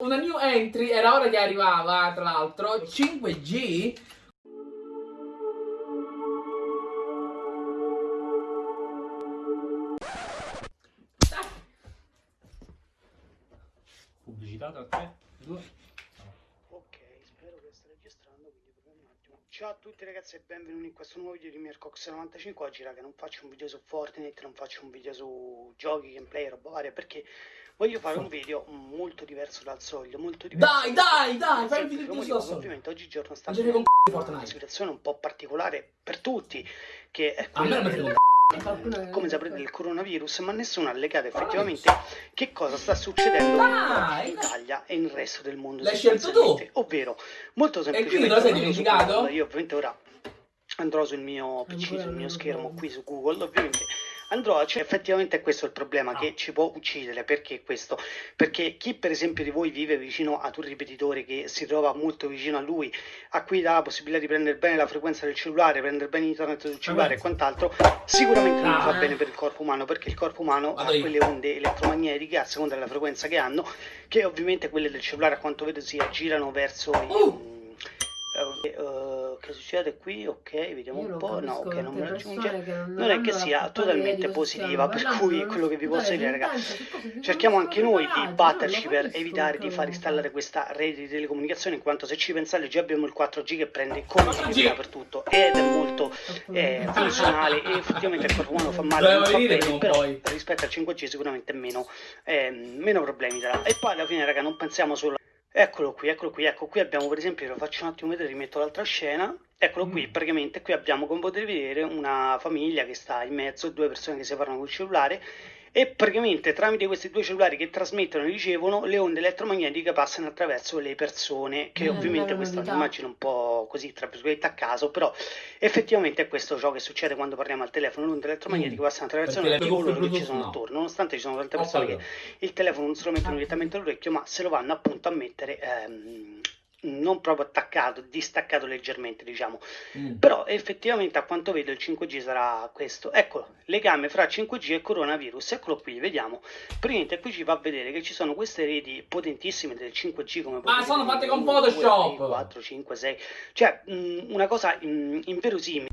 Una new entry, era ora che arrivava, tra l'altro, 5G. Pubblicità tra 3, 2. Ok, spero che stia registrando, quindi proviamo un attimo. Ciao a tutti ragazzi e benvenuti in questo nuovo video di Mircox95. Oggi raga non faccio un video su Fortnite, non faccio un video su giochi, gameplay, roba varia, perché voglio fare un video molto diverso dal solito, molto diverso. Dai, dai, dai, fai il video che solo. Ovviamente oggigiorno sta Non una situazione un po' particolare per tutti, che è A me quella come saprete del coronavirus, ma nessuno ha legato effettivamente che cosa sta succedendo in. Italia e nel resto del mondo. L'hai scelto tu? Ovvero, molto quindi semplicemente, te lo sei dimenticato? Io ovviamente ora andrò sul mio PC, sul mio schermo qui su Google, ovviamente andrò a cioè, effettivamente questo è il problema che ci può uccidere perché questo perché chi per esempio di voi vive vicino ad un ripetitore che si trova molto vicino a lui a cui dà la possibilità di prendere bene la frequenza del cellulare prendere bene internet sul cellulare e quant'altro sicuramente non Ah. fa bene per il corpo umano perché il corpo umano Vado ha io. quelle onde elettromagnetiche a seconda della frequenza che hanno che ovviamente quelle del cellulare a quanto vedo si aggirano verso i, Uh. Eh, eh, che succede qui? Ok, vediamo Io un non po'. No, ok, non mi raggiunge. non Non è che sia totalmente positiva, per cui quello che vi posso dire, ragazzi, Cerchiamo anche noi di batterci per evitare di far installare questa rete di telecomunicazione, in quanto se ci pensate già abbiamo il 4G che prende continuità 4G. per tutto ed è molto eh, funzionale e effettivamente il corpo umano fa male, non fa bene, però rispetto al 5G sicuramente meno, eh, meno problemi darà. E poi alla fine, raga, non pensiamo solo Eccolo qui, eccolo qui, ecco qui abbiamo per esempio, lo faccio un attimo vedere, rimetto l'altra scena, eccolo qui, Mm. praticamente qui abbiamo come potete vedere una famiglia che sta in mezzo, due persone che si parlano col cellulare e praticamente tramite questi due cellulari che trasmettono e ricevono le onde elettromagnetiche passano attraverso le persone, che Mm, ovviamente questa è un'immagine un po' così tra virgolette a caso, però effettivamente è questo ciò che succede quando parliamo al telefono, le onde elettromagnetiche Mm. passano attraverso le e coloro che ci sono no. attorno, nonostante ci sono tante persone che capito. il telefono non se lo mettono direttamente all'orecchio, ma se lo vanno appunto a mettere ehm, non proprio attaccato, distaccato leggermente, diciamo. Mm. Però effettivamente a quanto vedo il 5G sarà questo. Eccolo, legame fra 5G e coronavirus. Eccolo qui, vediamo. Praticamente qui ci fa vedere che ci sono queste reti potentissime del 5G come Ma potete sono fatte con Photoshop. tre, 4, 5, 6. Cioè, mh, una cosa mh, inverosimile.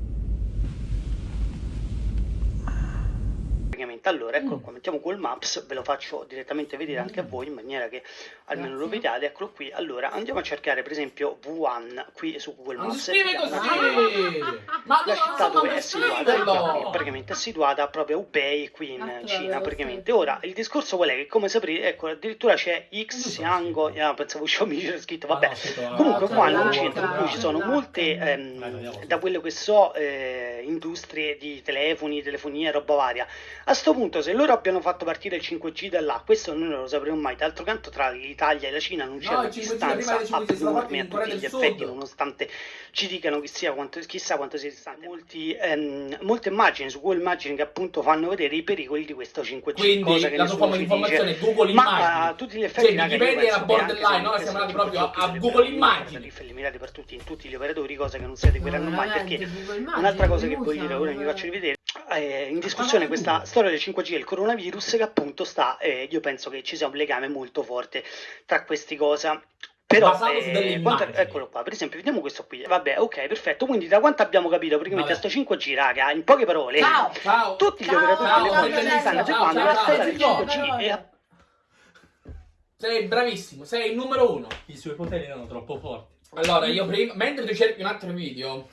Praticamente. Allora, eccolo Mm. qua, mettiamo Google Maps, ve lo faccio direttamente vedere anche a voi in maniera che almeno lo Grazie. vediate. Eccolo qui. Allora, andiamo a cercare per esempio V1 qui su Google Non Maps. si scrive Vediamo così! Ma la città dove è situata ecco, praticamente è situata proprio a Hubei qui in Ah, Cina praticamente ora il discorso qual è che come saprete ecco addirittura c'è Xiango ah, pensavo Xiaomi c'era scritto vabbè comunque qua in un centro in cui ci sono molte ehm, da quello che so eh, industrie di telefoni telefonia roba varia a sto punto se loro abbiano fatto partire il 5G da là questo noi non lo sapremo mai d'altro canto tra l'Italia e la Cina non c'è No, una il 5G distanza prima del 5G sono fatti abnorme a tutti gli effetti Sud. nonostante ci dicano chissà quanto, chissà quanto sia distante molti, ehm, molte immagini su Google immagini che appunto fanno vedere i pericoli di questo 5G Quindi cosa che nessuno ci dice. Google ma a tutti gli effetti Cioè, Wikipedia era che borderline, no? Siamo andati proprio a che Google Immagini. per tutti in tutti gli operatori cosa che non si adegueranno mai perché Un'altra cosa che voglio dire, ora vi faccio rivedere, è in discussione questa storia del 5G e il coronavirus che appunto sta, eh, io penso che ci sia un legame molto forte tra queste cose. Però, eh, quanto- eccolo qua, per esempio, vediamo questo qui. Vabbè, ok, perfetto. Quindi da quanto abbiamo capito praticamente a Vabbè. sto 5G, raga, in poche parole, Ciao! Ciao! tutti gli Ciao, operatori ciao, telefonici stanno ciao, la storia del ciao, 5G ciao. e Sei bravissimo, sei il numero uno. I suoi poteri erano troppo forti. Allora, io prima, mentre tu cerchi un altro video,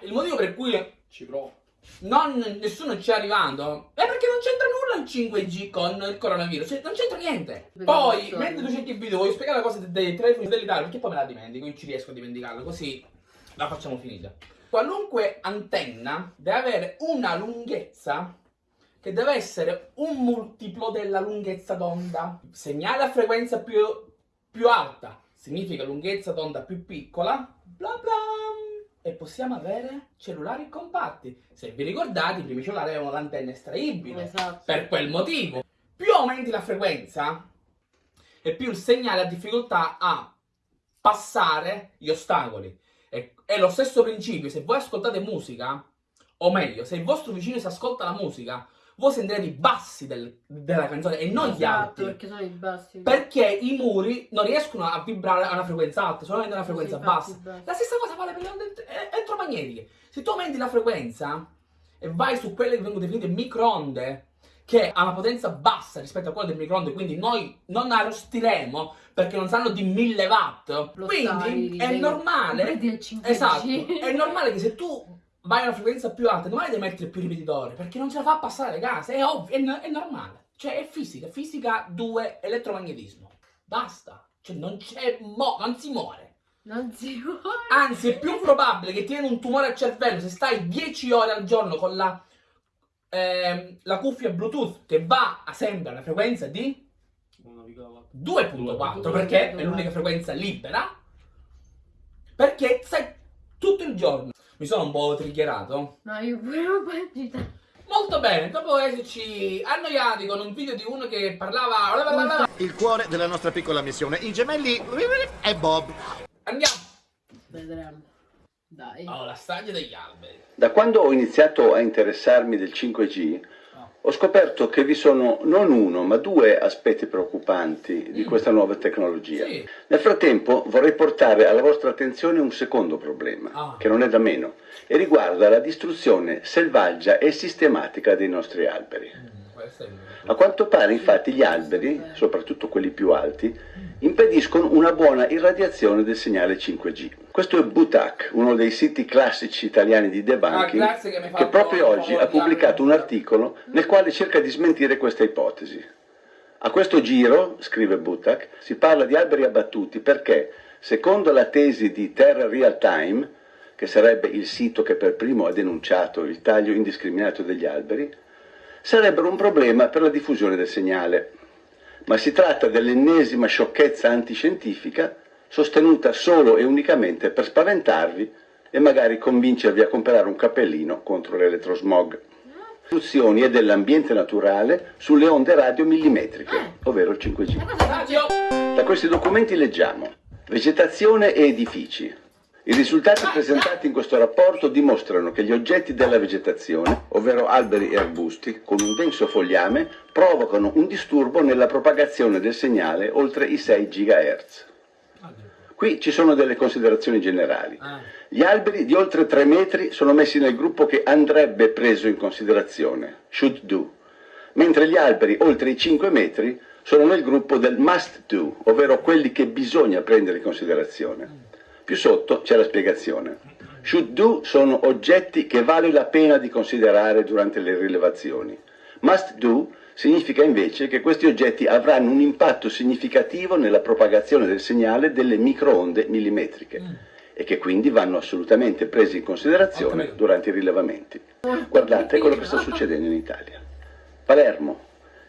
il motivo per cui Ci provo. non, nessuno ci è arrivando è perché non c'entra nulla il 5G con il coronavirus, cioè, non c'entra niente. Poi, mentre tu cerchi il video, voglio spiegare la cosa dei- dei telefoni satellitari, perché poi me la dimentico, non ci riesco a dimenticarla, così la facciamo finita. Qualunque antenna deve avere una lunghezza che deve essere un multiplo della lunghezza d'onda. Segnale a frequenza più, più alta significa lunghezza d'onda più piccola, bla bla. E possiamo avere cellulari compatti. Se vi ricordate, i primi cellulari avevano l'antenna estraibile. Esatto. Per quel motivo, più aumenti la frequenza e più il segnale ha difficoltà a passare gli ostacoli. E- È lo stesso principio, se voi ascoltate musica, o meglio, se il vostro vicino si ascolta la musica, voi sentirete i bassi del- della canzone e non gli Esatto, alti. perché sono i bassi. Perché i muri non riescono a vibrare a una frequenza alta, solamente a una frequenza Sì, bassa. La stessa cosa vale per le onde elettromagnetiche. Se tu aumenti la frequenza e vai su quelle che vengono definite microonde, che ha una potenza bassa rispetto a quella del microonde, quindi noi non arrostiremo perché non sanno di 1000 watt. Lo Quindi sai, è normale. Prendi il 5G. Esatto, è normale che se tu vai a una frequenza più alta, normale devi mettere più ripetitori, perché non ce la fa passare le case, è ovvio, è, è normale. Cioè è fisica, fisica 2, elettromagnetismo. Basta. Cioè non c'è mo, non si muore. Non si vuole. Anzi, è più probabile che ti viene un tumore al cervello se stai 10 ore al giorno con la, ehm, la cuffia Bluetooth che va a sempre alla frequenza di 1,4. 2.4 perché è l'unica frequenza libera. Perché stai tutto il giorno. Mi sono un po' triggerato. No, io pure un po' agitato. Molto bene, dopo esserci annoiati con un video di uno che parlava. Il cuore della nostra piccola missione, i gemelli e Bob. Andiamo. Vedremo. Dai. Oh, la strage degli alberi. Da quando ho iniziato a interessarmi del 5G, ho scoperto che vi sono non uno, ma due aspetti preoccupanti di Mm. questa nuova tecnologia. Sì. Nel frattempo vorrei portare alla vostra attenzione un secondo problema, Ah. che non è da meno, e riguarda la distruzione selvaggia e sistematica dei nostri alberi. A quanto pare infatti gli alberi, soprattutto quelli più alti, impediscono una buona irradiazione del segnale 5G. Questo è Butak, uno dei siti classici italiani di Ah, debunking, grazie che che proprio oggi ha pubblicato un articolo nel quale cerca di smentire questa ipotesi. A questo giro, scrive Butak, si parla di alberi abbattuti perché, secondo la tesi di Terra Real Time, che sarebbe il sito che per primo ha denunciato il taglio indiscriminato degli alberi, sarebbero un problema per la diffusione del segnale. Ma si tratta dell'ennesima sciocchezza antiscientifica sostenuta solo e unicamente per spaventarvi e magari convincervi a comprare un cappellino contro l'elettrosmog. Istruzioni e dell'ambiente naturale sulle onde radio millimetriche, ovvero il 5G. Radio. Da questi documenti leggiamo vegetazione e edifici. I risultati presentati in questo rapporto dimostrano che gli oggetti della vegetazione, ovvero alberi e arbusti, con un denso fogliame, provocano un disturbo nella propagazione del segnale oltre i 6 GHz. Qui ci sono delle considerazioni generali. Ah. Gli alberi di oltre 3 metri sono messi nel gruppo che andrebbe preso in considerazione, should do, mentre gli alberi oltre i 5 metri sono nel gruppo del must do, ovvero quelli che bisogna prendere in considerazione. Più sotto c'è la spiegazione. Should do sono oggetti che vale la pena di considerare durante le rilevazioni. Must do significa invece che questi oggetti avranno un impatto significativo nella propagazione del segnale delle microonde millimetriche e che quindi vanno assolutamente presi in considerazione capito. durante i rilevamenti. Guardate quello che sta succedendo in Italia. Palermo.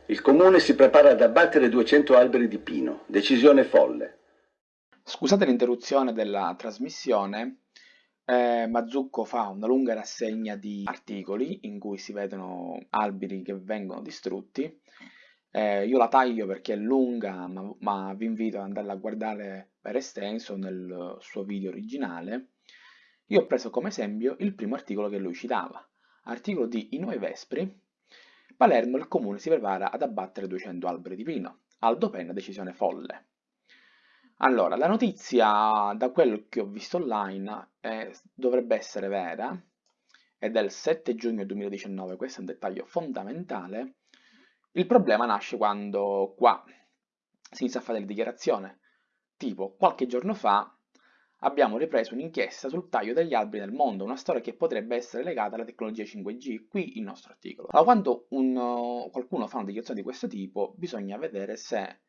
Il comune si prepara ad abbattere 200 alberi di pino. Decisione folle. Scusate l'interruzione della trasmissione, eh, Mazzucco fa una lunga rassegna di articoli in cui si vedono alberi che vengono distrutti. Eh, io la taglio perché è lunga, ma, ma vi invito ad andarla a guardare per estenso nel suo video originale. Io ho preso come esempio il primo articolo che lui citava, articolo di I Nuovi Vespri. Palermo, il comune si prepara ad abbattere 200 alberi di pino. Aldo Penna, decisione folle. Allora, la notizia, da quello che ho visto online, eh, dovrebbe essere vera, è del 7 giugno 2019, questo è un dettaglio fondamentale. Il problema nasce quando qua si inizia a fare le dichiarazioni, tipo qualche giorno fa abbiamo ripreso un'inchiesta sul taglio degli alberi nel mondo, una storia che potrebbe essere legata alla tecnologia 5G, qui il nostro articolo. Allora, quando un, qualcuno fa una dichiarazione di questo tipo, bisogna vedere se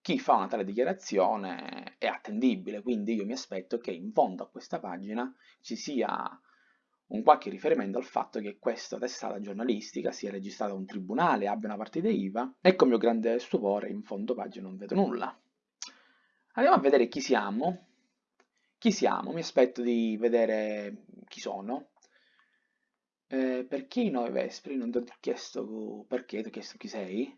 chi fa una tale dichiarazione è attendibile, quindi io mi aspetto che in fondo a questa pagina ci sia un qualche riferimento al fatto che questa testata giornalistica sia registrata a un tribunale, abbia una partita IVA e con mio grande stupore in fondo pagina non vedo nulla. Andiamo a vedere chi siamo. Chi siamo? Mi aspetto di vedere chi sono. Eh, perché i nove Vespri? Non ti ho chiesto perché, ti ho chiesto chi sei.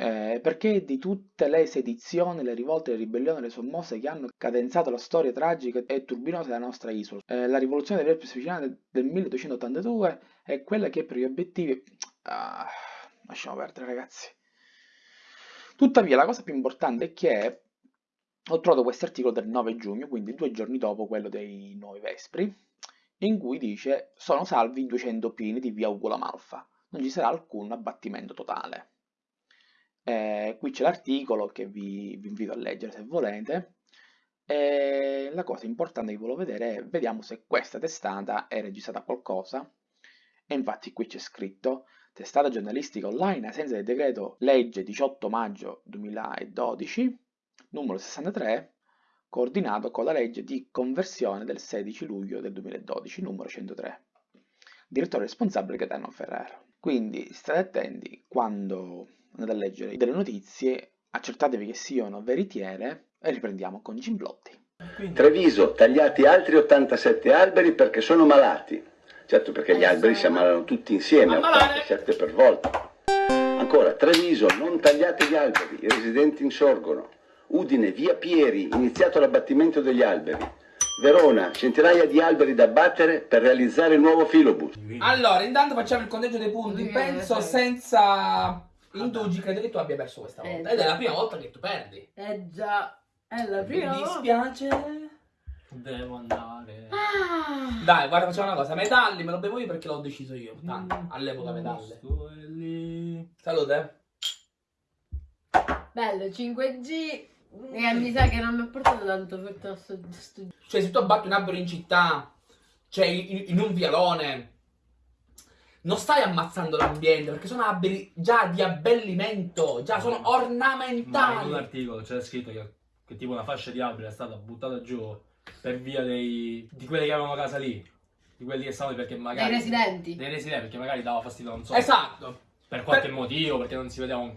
Eh, perché di tutte le sedizioni, le rivolte, le ribellioni, le sommosse che hanno cadenzato la storia tragica e turbinosa della nostra isola, eh, la rivoluzione delle Alpi siciliane del 1282 è quella che per gli obiettivi... Ah, lasciamo perdere ragazzi. Tuttavia la cosa più importante è che ho trovato questo articolo del 9 giugno, quindi due giorni dopo quello dei nuovi Vespri, in cui dice sono salvi 200 pini di via Ugula Malfa, non ci sarà alcun abbattimento totale. Eh, qui c'è l'articolo che vi, vi, invito a leggere se volete. E la cosa importante che volevo vedere è, vediamo se questa testata è registrata qualcosa. E infatti qui c'è scritto testata giornalistica online ai sensi del decreto legge 18 maggio 2012, numero 63, coordinato con la legge di conversione del 16 luglio del 2012, numero 103. Direttore responsabile Gaetano Ferrero. Quindi state attenti quando andate a leggere delle notizie, accertatevi che siano veritiere e riprendiamo con Gimblotti. Treviso, tagliati altri 87 alberi perché sono malati. Certo perché gli Eh, alberi si ammalano tutti insieme, Ammalare. 87 per volta. Ancora, Treviso, non tagliate gli alberi, i residenti insorgono. Udine, via Pieri, iniziato l'abbattimento degli alberi. Verona, centinaia di alberi da abbattere per realizzare il nuovo filobus. Allora, intanto facciamo il conteggio dei punti. Penso senza indugi, credo che tu abbia perso questa Eh, volta. Ed è la prima volta che tu perdi. Eh già, è la Mi prima volta. dispiace. Devo andare. Ah, Dai, guarda, facciamo una cosa. Metalli me lo bevo io perché l'ho deciso io. Tanto, Mm. all'epoca lì. Salute. bello, 5G. E mi sa che non mi ha portato tanto fortuna sto, sto... Cioè, se tu abbatti un albero in città, cioè in, in un vialone, non stai ammazzando l'ambiente perché sono alberi già di abbellimento, già sono Ma in un ornamentali. articolo c'era scritto che, che tipo una fascia di alberi è stata buttata giù per via dei, di quelli che avevano casa lì. Di quelli che stavano lì perché magari... dei residenti. Dei residenti perché magari dava fastidio, non so. Esatto. Per qualche Per- motivo, perché non si vedeva un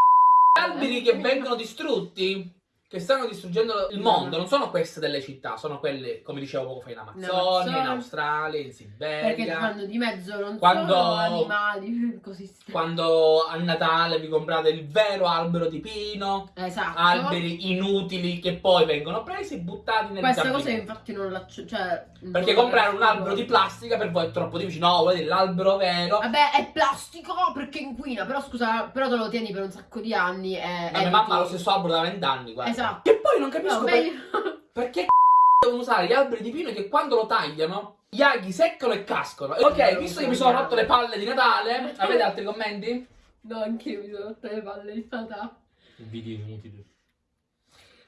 alberi che vengono distrutti, che stanno distruggendo il mondo, non sono queste delle città, sono quelle, come dicevo poco fa, in Amazzonia, in. Australia, in Perché Siberia. fanno di mezzo non Quando- solo animali, così Quando a Natale vi comprate il vero albero di pino, Esatto. alberi inutili che poi vengono presi e buttati nel Questa giardino. cosa infatti non la... Cioè, Perché non comprare la- un albero di plastica per voi è troppo difficile. No, volete l'albero vero? Vabbè, è plastico perché inquina, però scusa, però te lo tieni per un sacco di anni e... La mia mamma ha lo stesso albero da vent'anni, guarda. Esatto. Che poi non capisco No, per- perché devono usare gli alberi di pino che quando lo tagliano gli aghi seccano e cascano. Ok, visto che mi sono rotto le palle di Natale, avete altri commenti? No, anch'io mi sono rotte le palle di Natale. video inutili.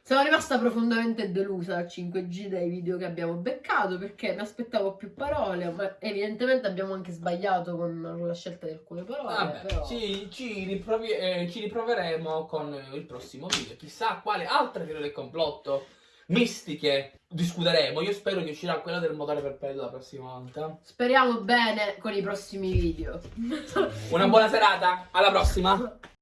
Sono rimasta profondamente delusa dal 5G dai video che abbiamo beccato perché mi aspettavo più parole, ma evidentemente abbiamo anche sbagliato con la scelta di alcune parole. Vabbè, però... ci, ci riprovi- eh, ci riproveremo con il prossimo video. Chissà quale altre teorie del complotto mistiche discuteremo. Io spero che uscirà quella del motore perpetuo la prossima volta. Speriamo bene con i prossimi video. Una buona serata, alla prossima!